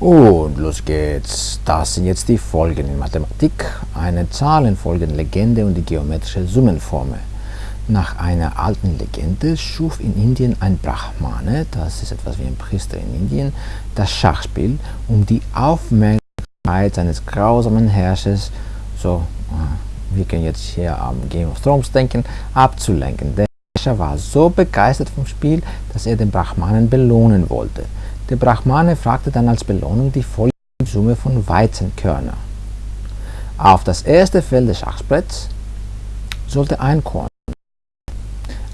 Und los geht's. Das sind jetzt die Folgen in Mathematik, eine Zahlenfolgenlegende und die geometrische Summenformel. Nach einer alten Legende schuf in Indien ein Brahmane, das ist etwas wie ein Priester in Indien, das Schachspiel, um die Aufmerksamkeit seines grausamen Herrschers, so äh, wir können jetzt hier am Game of Thrones denken, abzulenken. Der Herrscher war so begeistert vom Spiel, dass er den Brahmanen belohnen wollte. Der Brahmane fragte dann als Belohnung die volle Summe von Weizenkörner. Auf das erste Feld des Schachbretts sollte ein Korn,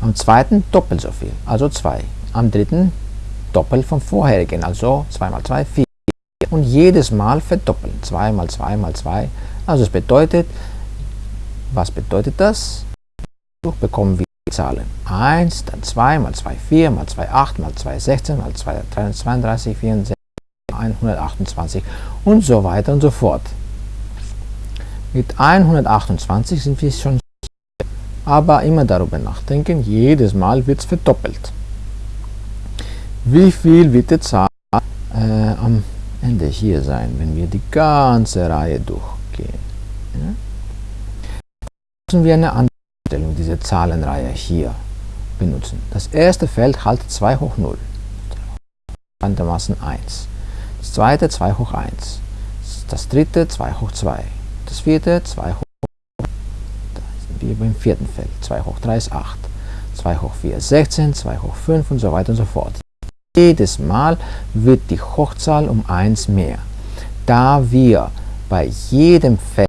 am zweiten doppelt so viel, also 2, am dritten doppelt vom vorherigen, also 2 mal 2, 4 und jedes Mal verdoppeln, 2 mal 2 mal 2, also es bedeutet, was bedeutet das? Bekommen wir Zahlen 1, dann 2 mal 2, 4 mal 2, 8 mal 2, 16 mal 2, 332, 64, 128 und so weiter und so fort. Mit 128 sind wir schon aber immer darüber nachdenken, jedes Mal wird es verdoppelt. Wie viel wird die Zahl äh, am Ende hier sein, wenn wir die ganze Reihe durchgehen? Ja? Müssen wir eine andere diese Zahlenreihe hier benutzen. Das erste Feld halt 2 hoch 0, bekanntermaßen 1. Das zweite 2 hoch 1. Das dritte 2 hoch 2. Das vierte 2 hoch da sind wir beim vierten Feld. 2 hoch 3 ist 8. 2 hoch 4 ist 16, 2 hoch 5 und so weiter und so fort. Jedes Mal wird die Hochzahl um 1 mehr. Da wir bei jedem Feld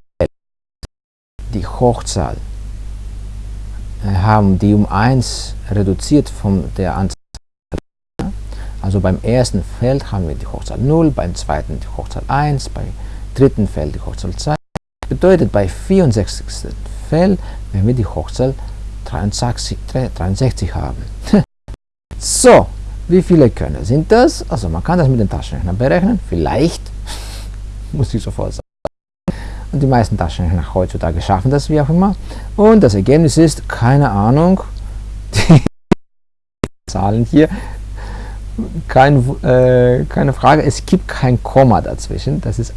die Hochzahl haben die um 1 reduziert von der Anzahl. Also beim ersten Feld haben wir die Hochzahl 0, beim zweiten die Hochzahl 1, beim dritten Feld die Hochzahl 2. Das bedeutet, bei 64. Feld werden wir die Hochzahl 63, 63 haben. so, wie viele Körner sind das? Also man kann das mit dem Taschenrechner berechnen, vielleicht, muss ich sofort sagen. Und die meisten Taschenrechner heutzutage schaffen das, wie auch immer. Und das Ergebnis ist, keine Ahnung, die Zahlen hier, kein, äh, keine Frage, es gibt kein Komma dazwischen, das ist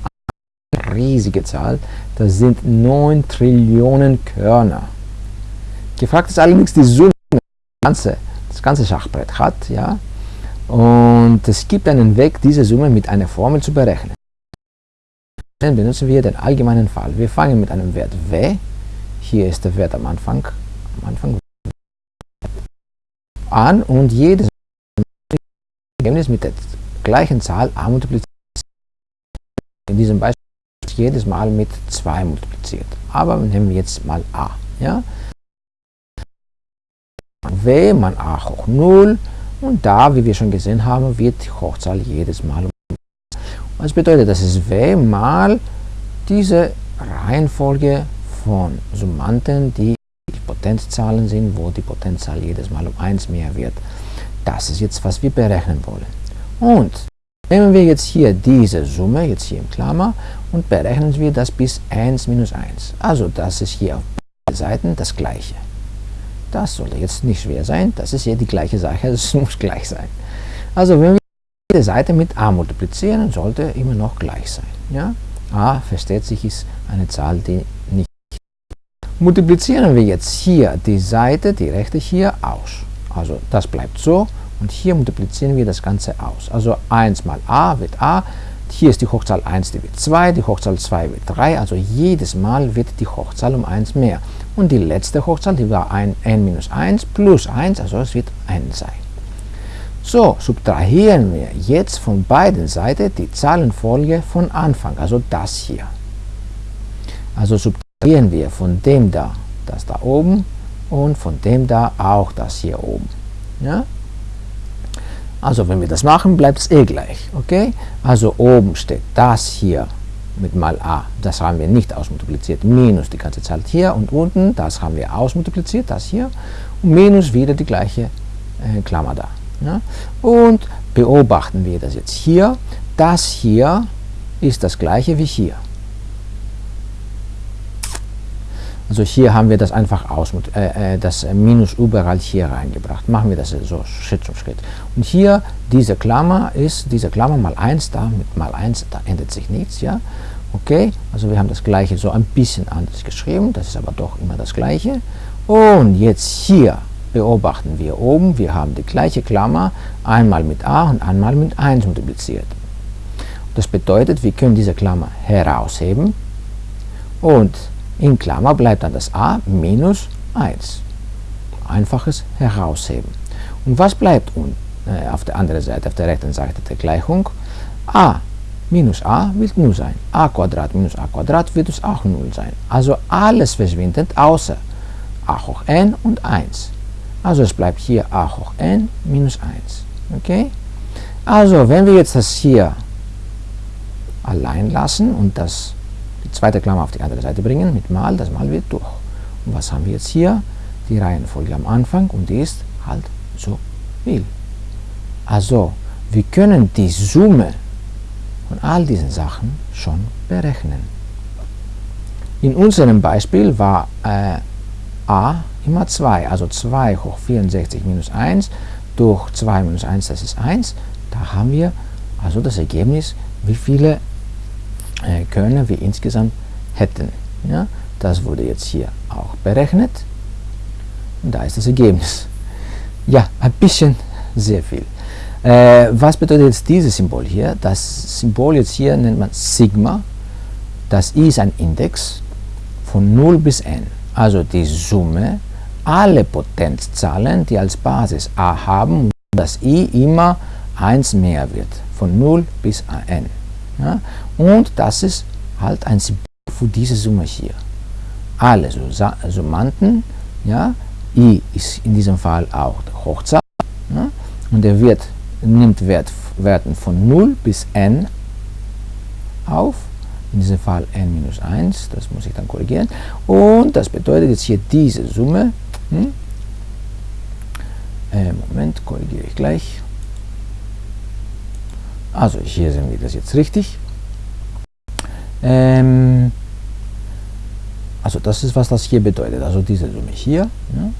eine riesige Zahl, das sind 9 Trillionen Körner. Gefragt ist allerdings die Summe, das ganze, das ganze Schachbrett hat, ja, und es gibt einen Weg, diese Summe mit einer Formel zu berechnen. Dann benutzen wir den allgemeinen Fall. Wir fangen mit einem Wert w. Hier ist der Wert am Anfang, am Anfang an und jedes Ergebnis mit der gleichen Zahl a multipliziert. In diesem Beispiel jedes Mal mit 2 multipliziert. Aber nehmen wir jetzt mal a. Ja? w mal a hoch 0 und da, wie wir schon gesehen haben, wird die Hochzahl jedes Mal um was bedeutet, das ist w mal diese Reihenfolge von Summanden, die Potenzzahlen sind, wo die Potenzzahl jedes Mal um 1 mehr wird. Das ist jetzt, was wir berechnen wollen. Und nehmen wir jetzt hier diese Summe, jetzt hier im Klammer, und berechnen wir das bis 1 minus 1. Also das ist hier auf beiden Seiten das gleiche. Das sollte jetzt nicht schwer sein, das ist hier die gleiche Sache, es muss gleich sein. Also wenn wir jede Seite mit a multiplizieren, sollte immer noch gleich sein. Ja? a, versteht sich, ist eine Zahl, die nicht multiplizieren wir jetzt hier die Seite, die rechte hier, aus. Also das bleibt so und hier multiplizieren wir das Ganze aus. Also 1 mal a wird a, hier ist die Hochzahl 1, die wird 2, die Hochzahl 2 wird 3, also jedes Mal wird die Hochzahl um 1 mehr. Und die letzte Hochzahl, die war ein n minus 1 plus 1, also es wird 1 sein. So, subtrahieren wir jetzt von beiden Seiten die Zahlenfolge von Anfang, also das hier. Also subtrahieren wir von dem da, das da oben und von dem da auch das hier oben. Ja? Also wenn wir das machen, bleibt es eh gleich. Okay? Also oben steht das hier mit mal a, das haben wir nicht ausmultipliziert, minus die ganze Zahl hier und unten, das haben wir ausmultipliziert, das hier, und minus wieder die gleiche äh, Klammer da. Ja? Und beobachten wir das jetzt hier. Das hier ist das gleiche wie hier. Also hier haben wir das einfach aus, äh, äh, das Minus überall hier reingebracht. Machen wir das so Schritt für Schritt. Und hier diese Klammer ist, diese Klammer mal 1 da, mit mal 1, da ändert sich nichts, ja. Okay, also wir haben das gleiche so ein bisschen anders geschrieben, das ist aber doch immer das gleiche. Und jetzt hier beobachten wir oben, wir haben die gleiche Klammer, einmal mit a und einmal mit 1 multipliziert. Das bedeutet, wir können diese Klammer herausheben und in Klammer bleibt dann das a minus 1. Einfaches Herausheben. Und was bleibt äh, auf der anderen Seite, auf der rechten Seite der Gleichung? a minus a wird 0 sein. a Quadrat minus a Quadrat wird es auch 0 sein. Also alles verschwindet außer a hoch n und 1. Also es bleibt hier a hoch n minus 1. Okay? Also wenn wir jetzt das hier allein lassen und das die zweite Klammer auf die andere Seite bringen mit mal, das mal wird durch. Und was haben wir jetzt hier? Die Reihenfolge am Anfang und die ist halt so viel. Also wir können die Summe von all diesen Sachen schon berechnen. In unserem Beispiel war äh, a immer 2, also 2 hoch 64 minus 1 durch 2 minus 1, das ist 1. Da haben wir also das Ergebnis, wie viele äh, Körner wir insgesamt hätten. Ja? Das wurde jetzt hier auch berechnet und da ist das Ergebnis. Ja, ein bisschen sehr viel. Äh, was bedeutet jetzt dieses Symbol hier? Das Symbol jetzt hier nennt man Sigma. Das I ist ein Index von 0 bis n. Also die Summe aller Potenzzahlen, die als Basis a haben, dass i immer 1 mehr wird, von 0 bis n. Ja? Und das ist halt ein Symbol für diese Summe hier. Alle Summanden, ja, i ist in diesem Fall auch der Hochzahl, ja? und er wird, nimmt Wert, Werten von 0 bis n auf, in diesem Fall n minus 1, das muss ich dann korrigieren, und das bedeutet jetzt hier diese Summe, hm? äh, Moment, korrigiere ich gleich, also hier sehen wir das jetzt richtig. Ähm, also das ist, was das hier bedeutet. Also diese Summe hier, ja,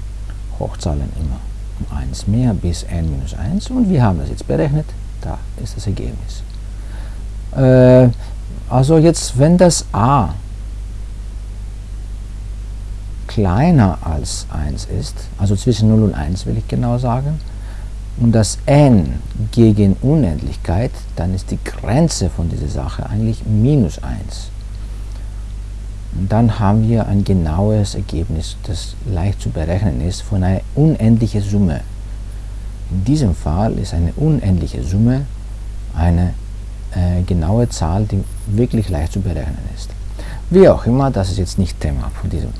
Hochzahlen immer um 1 mehr bis n minus 1 und wir haben das jetzt berechnet. Da ist das Ergebnis. Äh, also jetzt, wenn das a kleiner als 1 ist, also zwischen 0 und 1 will ich genau sagen, und das n gegen Unendlichkeit, dann ist die Grenze von dieser Sache eigentlich minus 1. Und dann haben wir ein genaues Ergebnis, das leicht zu berechnen ist, von einer unendlichen Summe. In diesem Fall ist eine unendliche Summe eine äh, genaue Zahl, die wirklich leicht zu berechnen ist. Wie auch immer, das ist jetzt nicht Thema von diesem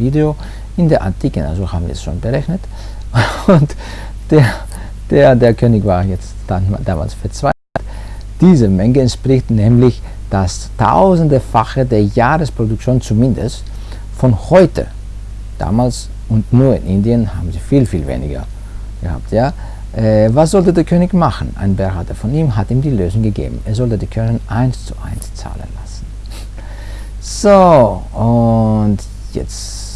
Video. In der Antike, also haben wir es schon berechnet. Und der der, der König war jetzt dann, damals verzweifelt. Diese Menge entspricht nämlich das tausendefache der Jahresproduktion zumindest von heute. Damals und nur in Indien haben sie viel, viel weniger gehabt. Ja? Äh, was sollte der König machen? Ein Berater von ihm hat ihm die Lösung gegeben. Er sollte die Körner eins zu eins zahlen lassen. So, und jetzt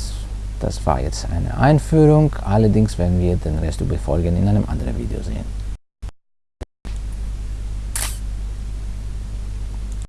das war jetzt eine Einführung, allerdings werden wir den Rest überfolgen in einem anderen Video sehen.